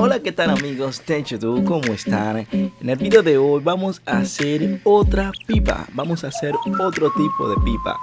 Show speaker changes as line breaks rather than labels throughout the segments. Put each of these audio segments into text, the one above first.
Hola qué tal amigos de YouTube, ¿cómo están? En el video de hoy vamos a hacer otra pipa, vamos a hacer otro tipo de pipa.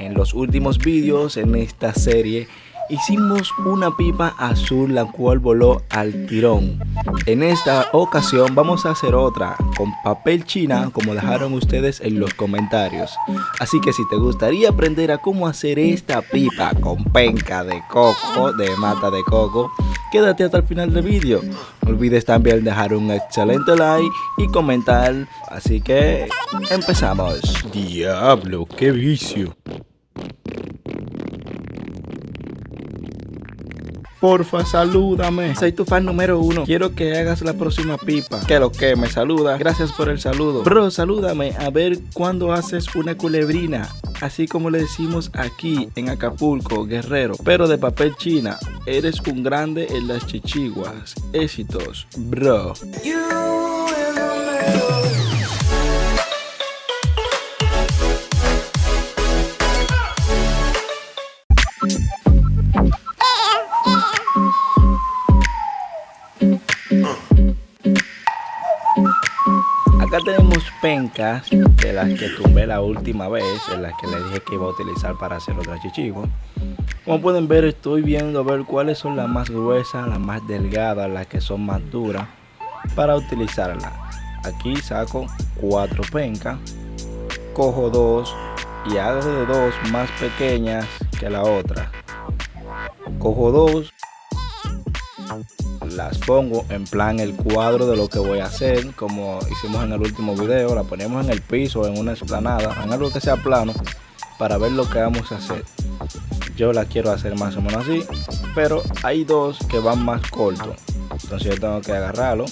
En los últimos vídeos en esta serie hicimos una pipa azul la cual voló al tirón. En esta ocasión vamos a hacer otra con papel china como dejaron ustedes en los comentarios. Así que si te gustaría aprender a cómo hacer esta pipa con penca de coco, de mata de coco, quédate hasta el final del vídeo. No olvides también dejar un excelente like y comentar. Así que empezamos. Diablo, qué vicio. Porfa, salúdame. Soy tu fan número uno. Quiero que hagas la próxima pipa. Que lo que me saluda. Gracias por el saludo. Bro, salúdame. A ver cuándo haces una culebrina. Así como le decimos aquí en Acapulco, guerrero. Pero de papel china. Eres un grande en las chichiguas. Éxitos, bro. Acá tenemos pencas de las que tumbé la última vez, en las que le dije que iba a utilizar para hacer otra chichigo. Como pueden ver, estoy viendo a ver cuáles son las más gruesas, las más delgadas, las que son más duras para utilizarla. Aquí saco cuatro pencas, cojo dos y hago de dos más pequeñas que la otra. Cojo dos las pongo en plan el cuadro de lo que voy a hacer como hicimos en el último video la ponemos en el piso en una explanada en algo que sea plano para ver lo que vamos a hacer. Yo la quiero hacer más o menos así pero hay dos que van más cortos. Entonces yo tengo que agarrarlo.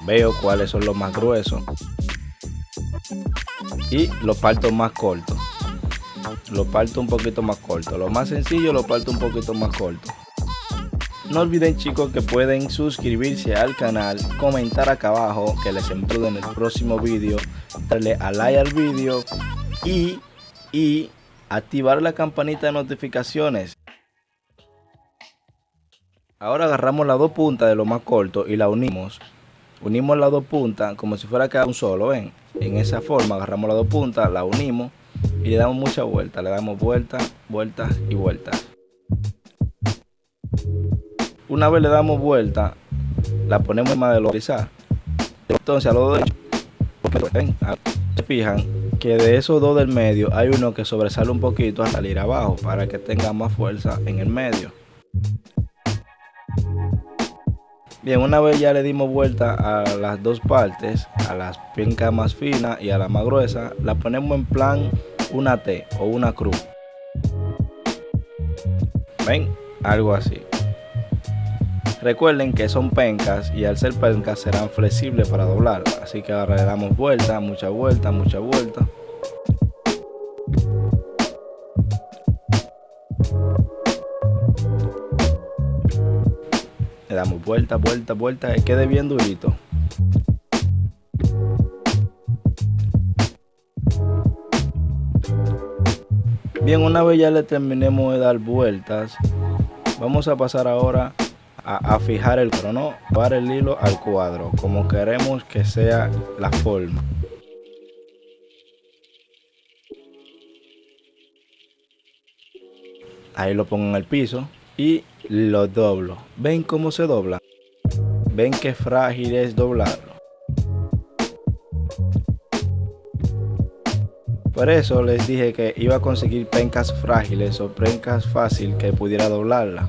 Veo cuáles son los más gruesos. Y lo parto más corto lo parto un poquito más corto lo más sencillo lo parto un poquito más corto no olviden chicos que pueden suscribirse al canal, comentar acá abajo que les envío en el próximo vídeo, darle a like al vídeo y, y activar la campanita de notificaciones. Ahora agarramos las dos puntas de lo más corto y la unimos. Unimos las dos puntas como si fuera cada un solo, ven. En esa forma agarramos las dos puntas, la unimos y le damos mucha vuelta. Le damos vueltas, vueltas y vueltas una vez le damos vuelta, la ponemos en de localizar. Entonces a los dos se fijan que de esos dos del medio hay uno que sobresale un poquito a salir abajo para que tenga más fuerza en el medio. Bien, una vez ya le dimos vuelta a las dos partes, a las pincas más finas y a la más gruesa, la ponemos en plan una T o una cruz. ¿Ven? Algo así. Recuerden que son pencas y al ser pencas serán flexibles para doblar. Así que ahora le damos vuelta, mucha vuelta, mucha vuelta. Le damos vuelta, vuelta, vuelta, que quede bien durito. Bien, una vez ya le terminemos de dar vueltas, vamos a pasar ahora a, fijar el crono, para el hilo al cuadro, como queremos que sea la forma. Ahí lo pongo en el piso y lo doblo. ¿Ven cómo se dobla? ¿Ven qué frágil es doblarlo? Por eso les dije que iba a conseguir pencas frágiles o pencas fácil que pudiera doblarla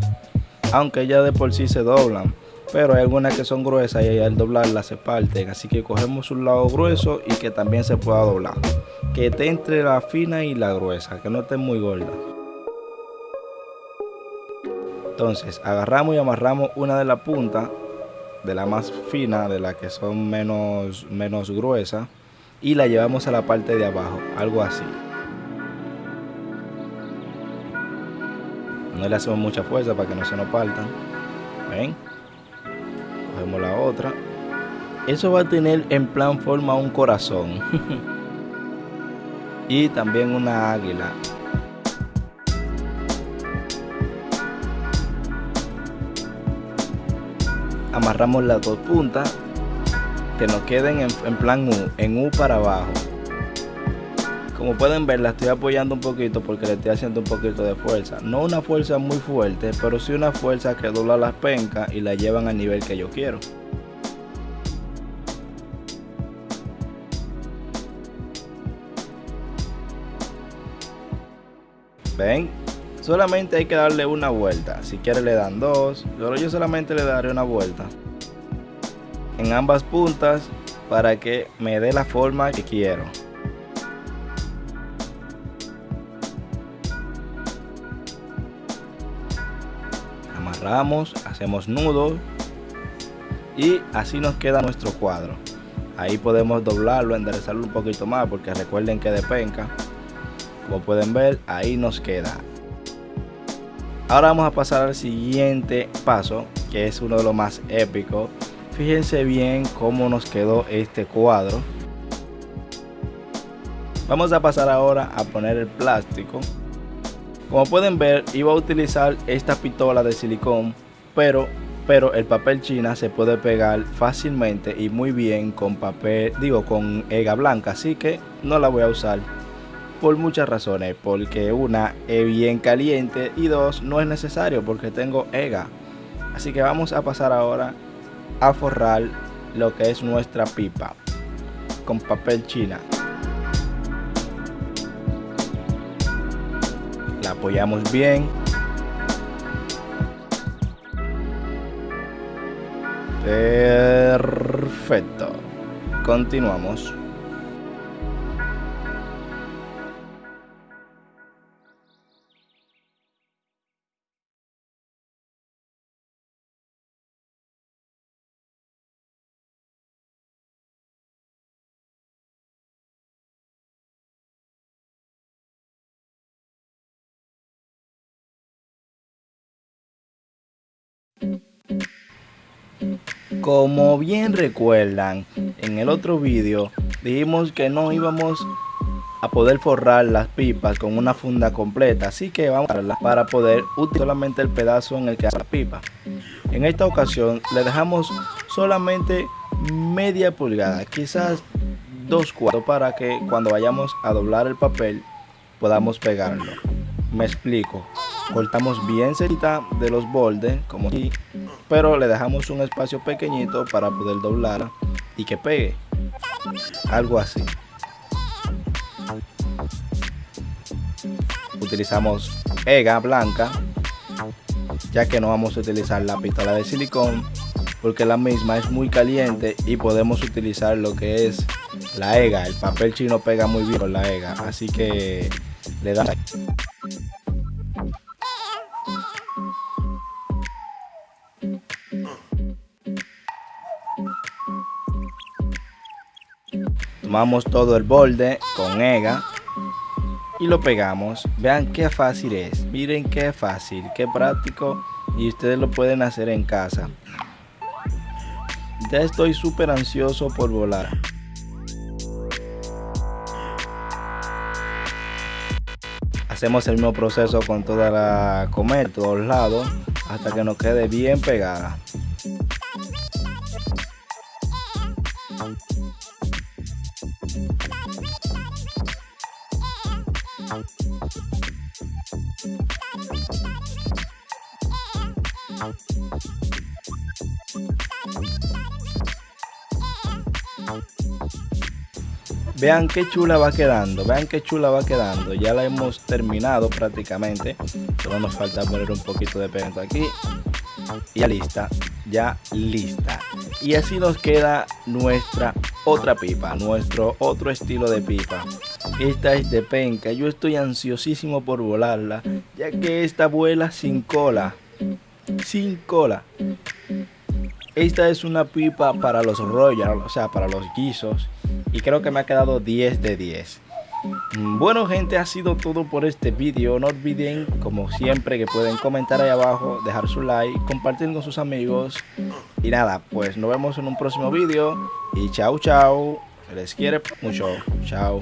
aunque ya de por sí se doblan pero hay algunas que son gruesas y al doblarlas se parten. Así que cogemos un lado grueso y que también se pueda doblar. Que esté entre la fina y la gruesa que no esté muy gorda. Entonces agarramos y amarramos una de la punta de la más fina de la que son menos menos gruesas y la llevamos a la parte de abajo algo así no le hacemos mucha fuerza para que no se nos partan. Ven. Cogemos la otra. Eso va a tener en plan forma un corazón. Y también una águila. Amarramos las dos puntas que nos queden en, en plan U, en U para abajo. Como pueden ver la estoy apoyando un poquito porque le estoy haciendo un poquito de fuerza. No una fuerza muy fuerte, pero sí una fuerza que dobla las pencas y la llevan al nivel que yo quiero. ¿Ven? Solamente hay que darle una vuelta. Si quiere le dan dos, pero yo solamente le daré una vuelta. En ambas puntas para que me dé la forma que quiero. Amarramos, hacemos nudo y así nos queda nuestro cuadro. Ahí podemos doblarlo, enderezarlo un poquito más porque recuerden que de penca, como pueden ver, ahí nos queda. Ahora vamos a pasar al siguiente paso, que es uno de los más épicos. Fíjense bien cómo nos quedó este cuadro. Vamos a pasar ahora a poner el plástico como pueden ver, iba a utilizar esta pistola de silicón, pero, pero el papel china se puede pegar fácilmente y muy bien con papel, digo, con ega blanca, así que no la voy a usar por muchas razones, porque una es bien caliente y dos no es necesario porque tengo ega. Así que vamos a pasar ahora a forrar lo que es nuestra pipa con papel china. Apoyamos bien. Perfecto. Continuamos. Como bien recuerdan, en el otro vídeo dijimos que no íbamos a poder forrar las pipas con una funda completa, así que vamos a darla para poder utilizar solamente el pedazo en el que hace la pipa. En esta ocasión le dejamos solamente media pulgada, quizás dos cuartos para que cuando vayamos a doblar el papel podamos pegarlo. Me explico cortamos bien cerita de los bordes como aquí pero le dejamos un espacio pequeñito para poder doblar y que pegue. Algo así. Utilizamos ega blanca ya que no vamos a utilizar la pistola de silicón porque la misma es muy caliente y podemos utilizar lo que es la ega. El papel chino pega muy bien con la ega así que le da Tomamos todo el borde con EGA y lo pegamos. Vean qué fácil es. Miren qué fácil, qué práctico y ustedes lo pueden hacer en casa. Ya estoy súper ansioso por volar. Hacemos el mismo proceso con toda la comer, todos lados, hasta que nos quede bien pegada. Vean qué chula va quedando, vean qué chula va quedando. Ya la hemos terminado prácticamente. Solo nos falta poner un poquito de pegante aquí. Y ya lista, ya lista. Y así nos queda nuestra otra pipa, nuestro otro estilo de pipa. Esta es de penca, yo estoy ansiosísimo por volarla, ya que esta vuela sin cola. Sin cola. Esta es una pipa para los royal, o sea, para los guisos. Y creo que me ha quedado 10 de 10. Mm, bueno gente, ha sido todo por este vídeo. No olviden, como siempre, que pueden comentar ahí abajo, dejar su like, compartir con sus amigos. Y nada, pues nos vemos en un próximo vídeo. Y chao, chao. Les quiere mucho. Chao.